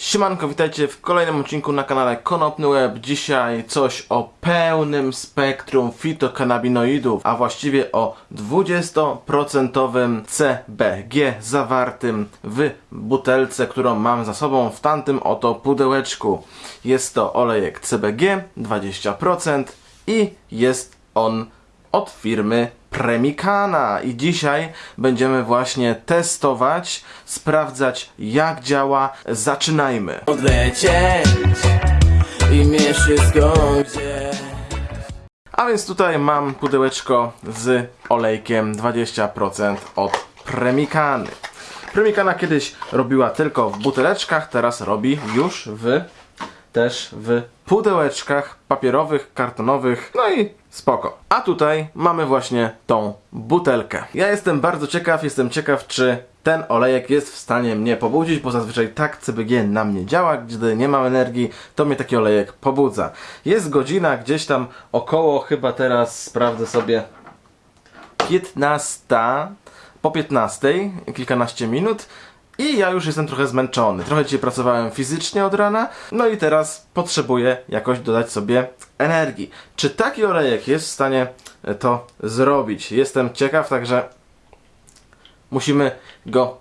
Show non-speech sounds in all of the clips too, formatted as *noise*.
Siemanko, witajcie w kolejnym odcinku na kanale Konopny Web. Dzisiaj coś o pełnym spektrum fitokanabinoidów, a właściwie o 20% CBG zawartym w butelce, którą mam za sobą w tamtym oto pudełeczku. Jest to olejek CBG 20% i jest on od firmy Premikana i dzisiaj będziemy właśnie testować, sprawdzać jak działa. Zaczynajmy. odlecieć i wszystko gdzieś A więc tutaj mam pudełeczko z olejkiem 20% od Premikany. Premikana kiedyś robiła tylko w buteleczkach, teraz robi już w też w pudełeczkach papierowych, kartonowych, no i spoko. A tutaj mamy właśnie tą butelkę. Ja jestem bardzo ciekaw, jestem ciekaw, czy ten olejek jest w stanie mnie pobudzić, bo zazwyczaj tak CBG na mnie działa, gdy nie mam energii, to mnie taki olejek pobudza. Jest godzina gdzieś tam około, chyba teraz sprawdzę sobie, 15, po 15, kilkanaście minut i ja już jestem trochę zmęczony. Trochę dzisiaj pracowałem fizycznie od rana, no i teraz potrzebuję jakoś dodać sobie energii. Czy taki olejek jest w stanie e, to zrobić? Jestem ciekaw, także musimy go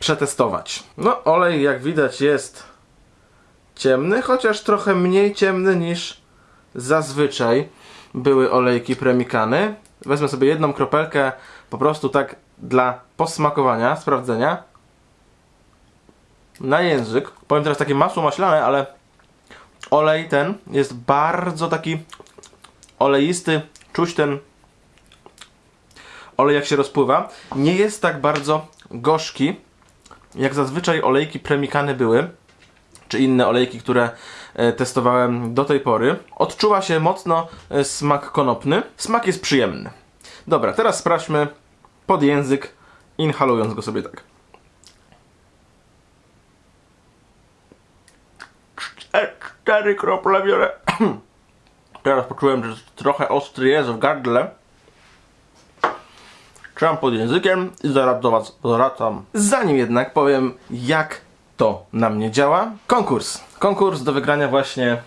przetestować. No, olej jak widać jest ciemny, chociaż trochę mniej ciemny niż zazwyczaj były olejki premikany. Wezmę sobie jedną kropelkę po prostu tak dla posmakowania, sprawdzenia. Na język. Powiem teraz takie masło maślane, ale olej ten jest bardzo taki oleisty. Czuć ten olej jak się rozpływa. Nie jest tak bardzo gorzki, jak zazwyczaj olejki premikany były czy inne olejki, które e, testowałem do tej pory. Odczuwa się mocno e, smak konopny. Smak jest przyjemny. Dobra, teraz sprawdźmy pod język, inhalując go sobie tak. Cztery- Cztery krople biorę. *clears throat* Teraz poczułem, że trochę ostry jest w gardle. Trzymam pod językiem i zaraz do Was wracam. Zanim jednak powiem, jak to na mnie działa. Konkurs. Konkurs do wygrania właśnie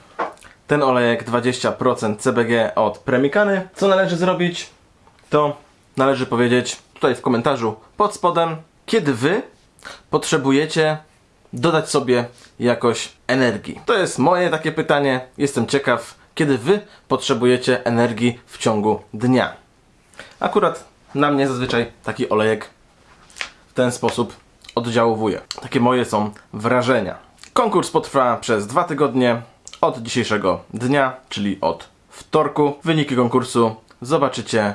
ten olejek 20% CBG od Premikany. Co należy zrobić? To należy powiedzieć tutaj w komentarzu pod spodem, kiedy Wy potrzebujecie dodać sobie jakoś energii. To jest moje takie pytanie. Jestem ciekaw, kiedy Wy potrzebujecie energii w ciągu dnia. Akurat na mnie zazwyczaj taki olejek w ten sposób oddziałuje. Takie moje są wrażenia. Konkurs potrwa przez dwa tygodnie od dzisiejszego dnia, czyli od wtorku. Wyniki konkursu zobaczycie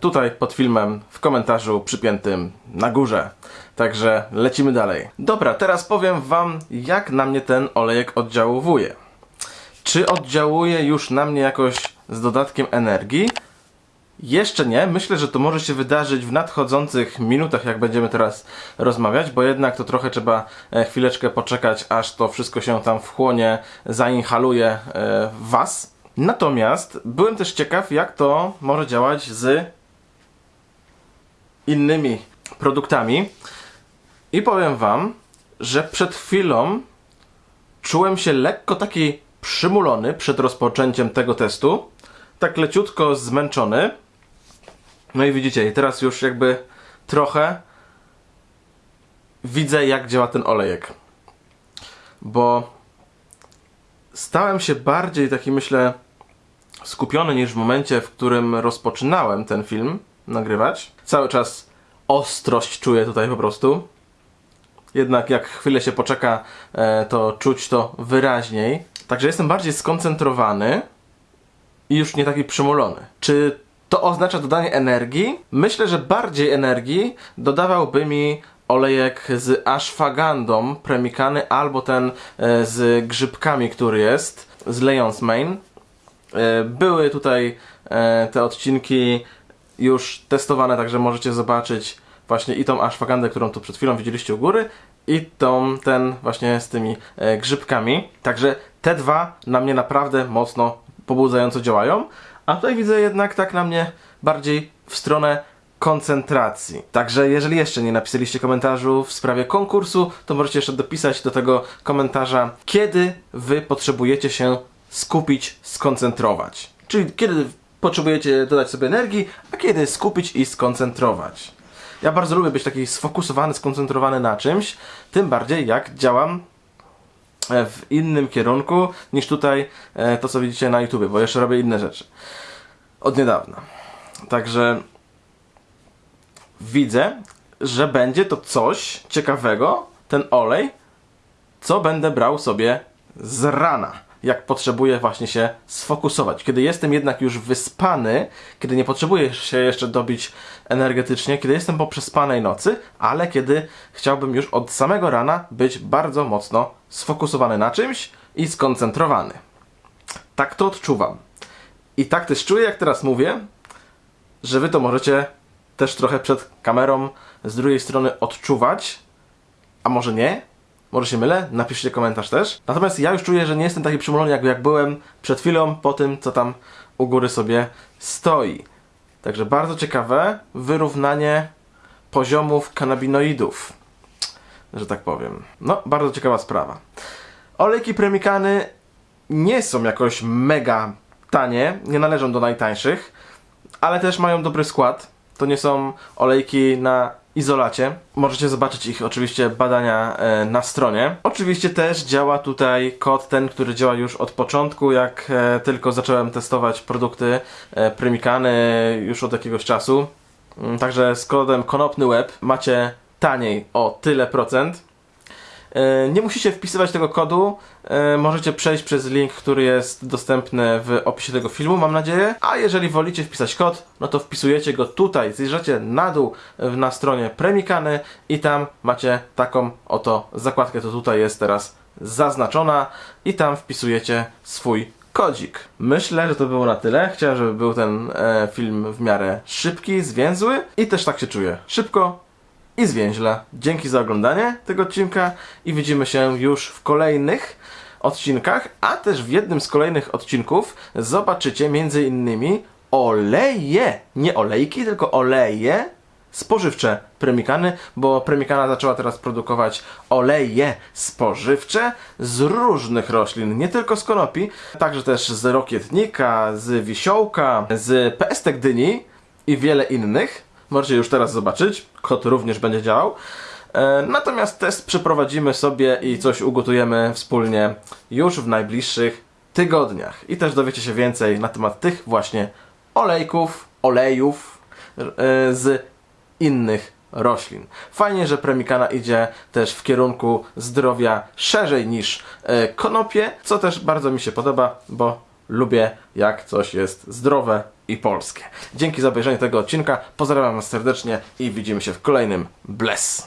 tutaj pod filmem w komentarzu przypiętym na górze. Także lecimy dalej. Dobra, teraz powiem Wam, jak na mnie ten olejek oddziałuje. Czy oddziałuje już na mnie jakoś z dodatkiem energii? Jeszcze nie. Myślę, że to może się wydarzyć w nadchodzących minutach, jak będziemy teraz rozmawiać, bo jednak to trochę trzeba e, chwileczkę poczekać, aż to wszystko się tam wchłonie, zainhaluje e, Was. Natomiast byłem też ciekaw, jak to może działać z innymi produktami. I powiem Wam, że przed chwilą czułem się lekko taki przymulony przed rozpoczęciem tego testu. Tak leciutko zmęczony. No i widzicie, i teraz już jakby trochę widzę, jak działa ten olejek. Bo stałem się bardziej taki, myślę, skupiony niż w momencie, w którym rozpoczynałem ten film nagrywać. Cały czas ostrość czuję tutaj po prostu. Jednak jak chwilę się poczeka, e, to czuć to wyraźniej. Także jestem bardziej skoncentrowany i już nie taki przymulony. Czy to oznacza dodanie energii? Myślę, że bardziej energii dodawałby mi olejek z ashwagandą premikany albo ten e, z grzybkami, który jest z Leon's Mane. E, Były tutaj e, te odcinki już testowane, także możecie zobaczyć właśnie i tą ashwagandę, którą tu przed chwilą widzieliście u góry i tą, ten właśnie z tymi e, grzybkami. Także te dwa na mnie naprawdę mocno pobudzająco działają, a tutaj widzę jednak tak na mnie bardziej w stronę koncentracji. Także jeżeli jeszcze nie napisaliście komentarzu w sprawie konkursu, to możecie jeszcze dopisać do tego komentarza, kiedy wy potrzebujecie się skupić, skoncentrować. Czyli kiedy potrzebujecie dodać sobie energii, a kiedy skupić i skoncentrować. Ja bardzo lubię być taki sfokusowany, skoncentrowany na czymś, tym bardziej jak działam e, w innym kierunku niż tutaj e, to, co widzicie na YouTube, bo jeszcze robię inne rzeczy. Od niedawna. Także widzę, że będzie to coś ciekawego, ten olej, co będę brał sobie z rana, jak potrzebuję właśnie się sfokusować. Kiedy jestem jednak już wyspany, kiedy nie potrzebuję się jeszcze dobić energetycznie, kiedy jestem po przespanej nocy, ale kiedy chciałbym już od samego rana być bardzo mocno sfokusowany na czymś i skoncentrowany. Tak to odczuwam. I tak też czuję, jak teraz mówię, że wy to możecie też trochę przed kamerą z drugiej strony odczuwać, a może nie? Może się mylę? Napiszcie komentarz też. Natomiast ja już czuję, że nie jestem taki przymulony, jak, jak byłem przed chwilą po tym, co tam u góry sobie stoi. Także bardzo ciekawe wyrównanie poziomów kanabinoidów, że tak powiem. No, bardzo ciekawa sprawa. Olejki premikany nie są jakoś mega tanie, nie należą do najtańszych, ale też mają dobry skład. To nie są olejki na izolacie. Możecie zobaczyć ich oczywiście badania e, na stronie. Oczywiście też działa tutaj kod ten, który działa już od początku, jak e, tylko zacząłem testować produkty e, już od jakiegoś czasu. Mm, Także z kodem konopny web macie taniej o tyle procent. E, Nie musicie wpisywać tego kodu, e, możecie przejść przez link, który jest dostępny w opisie tego filmu, mam nadzieję. A jeżeli wolicie wpisać kod, no to wpisujecie go tutaj, zjeżdżacie na dół e, na stronie Premikany i tam macie taką oto zakładkę, to tutaj jest teraz zaznaczona i tam wpisujecie swój kodzik. Myślę, że to było na tyle. Chciałem, żeby był ten e, film w miarę szybki, zwięzły i też tak się czuję. Szybko, i zwięźle. Dzięki za oglądanie tego odcinka i widzimy się już w kolejnych odcinkach, a też w jednym z kolejnych odcinków zobaczycie między innymi oleje, nie olejki, tylko oleje spożywcze Premikany, bo Premikana zaczęła teraz produkować oleje spożywcze z różnych roślin, nie tylko z konopi, także też z rokietnika, z wisiołka, z pestek dyni i wiele innych. Możecie już teraz zobaczyć, kod również będzie działał. E, Natomiast test przeprowadzimy sobie i coś ugotujemy wspólnie już w najbliższych tygodniach. I też dowiecie się więcej na temat tych właśnie olejków, olejów e, z innych roślin. Fajnie, że Premikana idzie też w kierunku zdrowia szerzej niż e, konopie, co też bardzo mi się podoba, bo lubię jak coś jest zdrowe i polskie. Dzięki za obejrzenie tego odcinka, pozdrawiam Was serdecznie i widzimy się w kolejnym Bless!